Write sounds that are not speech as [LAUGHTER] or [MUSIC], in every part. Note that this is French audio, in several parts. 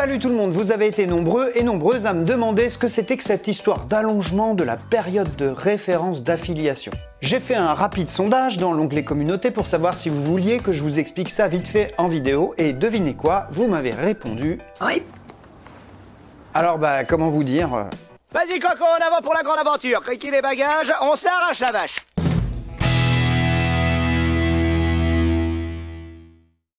Salut tout le monde, vous avez été nombreux et nombreuses à me demander ce que c'était que cette histoire d'allongement de la période de référence d'affiliation. J'ai fait un rapide sondage dans l'onglet communauté pour savoir si vous vouliez que je vous explique ça vite fait en vidéo et devinez quoi, vous m'avez répondu Oui. Alors bah comment vous dire? Vas-y Coco, en avant pour la grande aventure. Criquez les bagages, on s'arrache la vache.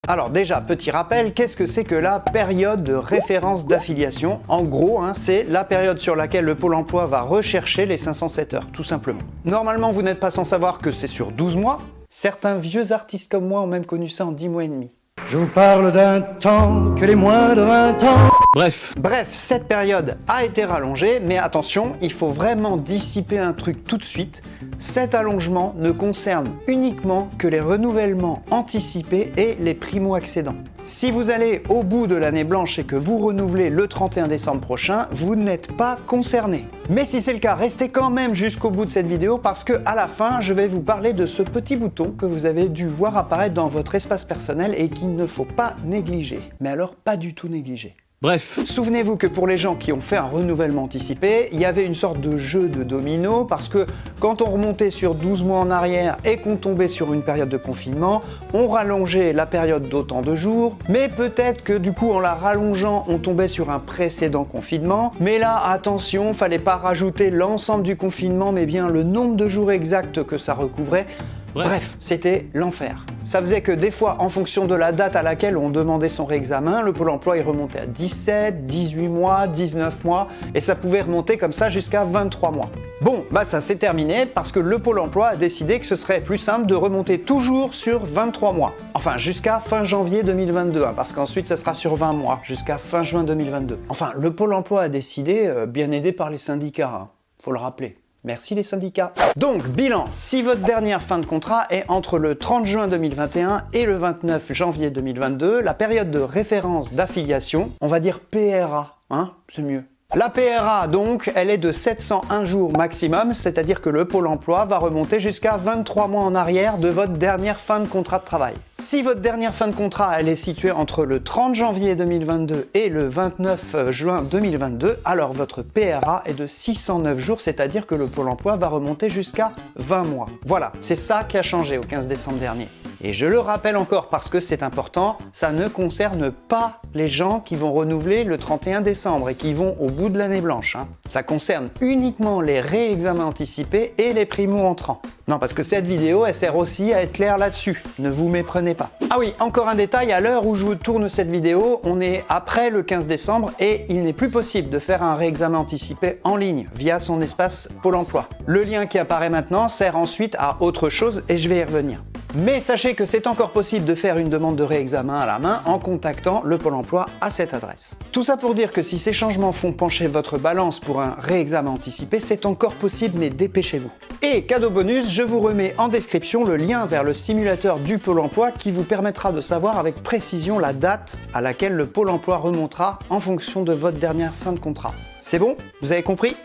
Alors déjà, petit rappel, qu'est-ce que c'est que la période de référence d'affiliation? En gros, hein, c'est la période sur laquelle le Pôle emploi va rechercher les 507 heures, tout simplement. Normalement, vous n'êtes pas sans savoir que c'est sur 12 mois. Certains vieux artistes comme moi ont même connu ça en 10 mois et demi. Je vous parle d'un temps que les moins de 20 ans. Bref, cette période a été rallongée, mais attention, il faut vraiment dissiper un truc tout de suite. Cet allongement ne concerne uniquement que les renouvellements anticipés et les primo-accédants. Si vous allez au bout de l'année blanche et que vous renouvelez le 31 décembre prochain, vous n'êtes pas concerné. Mais si c'est le cas, restez quand même jusqu'au bout de cette vidéo parce que à la fin, je vais vous parler de ce petit bouton que vous avez dû voir apparaître dans votre espace personnel et qu'il ne faut pas négliger. Mais alors pas du tout négliger. Bref, Souvenez-vous que pour les gens qui ont fait un renouvellement anticipé, il y avait une sorte de jeu de domino parce que quand on remontait sur 12 mois en arrière et qu'on tombait sur une période de confinement, on rallongeait la période d'autant de jours, mais peut-être que du coup en la rallongeant, on tombait sur un précédent confinement. Mais là, attention, fallait pas rajouter l'ensemble du confinement, mais bien le nombre de jours exacts que ça recouvrait. Bref. C'était l'enfer. Ça faisait que des fois, en fonction de la date à laquelle on demandait son réexamen, le Pôle emploi il remontait à 17, 18 mois, 19 mois, et ça pouvait remonter comme ça jusqu'à 23 mois. Bon, bah ça c'est terminé parce que le Pôle emploi a décidé que ce serait plus simple de remonter toujours sur 23 mois. Enfin, jusqu'à fin janvier 2022, hein, parce qu'ensuite ça sera sur 20 mois, jusqu'à fin juin 2022. Enfin, le Pôle emploi a décidé, euh, bien aidé par les syndicats, hein, faut le rappeler. Merci les syndicats. Donc, bilan. Si votre dernière fin de contrat est entre le 30 juin 2021 et le 29 janvier 2022, la période de référence d'affiliation, on va dire PRA, hein, c'est mieux. La PRA, donc, elle est de 701 jours maximum, c'est-à-dire que le Pôle emploi va remonter jusqu'à 23 mois en arrière de votre dernière fin de contrat de travail. Si votre dernière fin de contrat, elle est située entre le 30 janvier 2022 et le 29 juin 2022, alors votre PRA est de 609 jours, c'est-à-dire que le Pôle emploi va remonter jusqu'à 20 mois. Voilà, c'est ça qui a changé au 15 décembre dernier. Et je le rappelle encore parce que c'est important, ça ne concerne pas les gens qui vont renouveler le 31 décembre et qui vont au bout de l'année blanche. hein. Ça concerne uniquement les réexamens anticipés et les primo-entrants. Non, parce que cette vidéo, elle sert aussi à être clair là-dessus. Ne vous méprenez pas. Ah oui, encore un détail, à l'heure où je vous tourne cette vidéo, on est après le 15 décembre et il n'est plus possible de faire un réexamen anticipé en ligne via son espace Pôle emploi. Le lien qui apparaît maintenant sert ensuite à autre chose et je vais y revenir. Mais sachez que c'est encore possible de faire une demande de réexamen à la main en contactant le Pôle emploi à cette adresse. Tout ça pour dire que si ces changements font pencher votre balance pour un réexamen anticipé, c'est encore possible, mais dépêchez-vous. Et cadeau bonus, je vous remets en description le lien vers le simulateur du Pôle emploi qui vous permettra de savoir avec précision la date à laquelle le Pôle emploi remontera en fonction de votre dernière fin de contrat. C'est bon? Vous avez compris?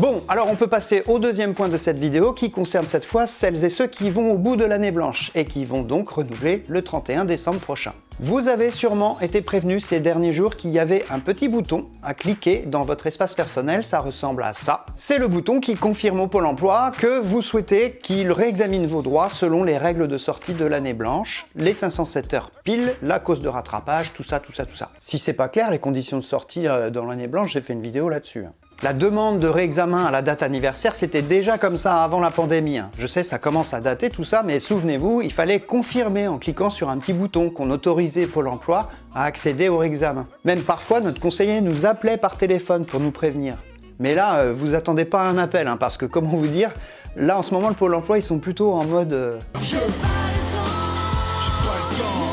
Bon, alors on peut passer au deuxième point de cette vidéo qui concerne cette fois celles et ceux qui vont au bout de l'année blanche et qui vont donc renouveler le 31 décembre prochain. Vous avez sûrement été prévenu ces derniers jours qu'il y avait un petit bouton à cliquer dans votre espace personnel, ça ressemble à ça. C'est le bouton qui confirme au Pôle emploi que vous souhaitez qu'il réexamine vos droits selon les règles de sortie de l'année blanche, les 507 heures pile, la cause de rattrapage, tout ça, tout ça, tout ça. Si c'est pas clair, les conditions de sortie euh, dans l'année blanche, j'ai fait une vidéo là-dessus. La demande de réexamen à la date anniversaire, c'était déjà comme ça avant la pandémie. hein. Je sais, ça commence à dater tout ça, mais souvenez-vous, il fallait confirmer en cliquant sur un petit bouton qu'on autorisait Pôle emploi à accéder au réexamen. Même parfois, notre conseiller nous appelait par téléphone pour nous prévenir. Mais là, euh, vous attendez pas un appel, hein, parce que [LAUGHS] comment vous dire, là en ce moment, le Pôle emploi, ils sont plutôt en mode... euh,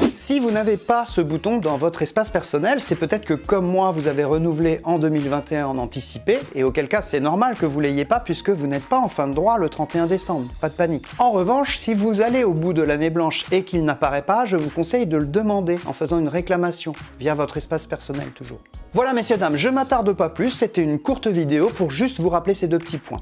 si vous n'avez pas ce bouton dans votre espace personnel, c'est peut-être que comme moi, vous avez renouvelé en 2021 en anticipé, et auquel cas c'est normal que vous l'ayez pas puisque vous n'êtes pas en fin de droit le 31 décembre, pas de panique. En revanche, si vous allez au bout de l'année blanche et qu'il n'apparaît pas, je vous conseille de le demander en faisant une réclamation, via votre espace personnel toujours. Voilà messieurs dames, je m'attarde pas plus, c'était une courte vidéo pour juste vous rappeler ces deux petits points.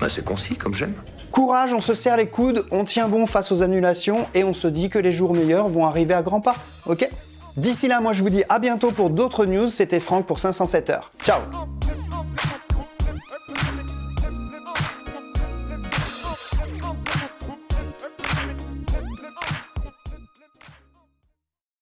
Bah, c'est concis comme j'aime. Courage, on se serre les coudes, on tient bon face aux annulations et on se dit que les jours meilleurs vont arriver à grands pas, ok? D'ici là, moi je vous dis à bientôt pour d'autres news. C'était Franck pour 507 heures. Ciao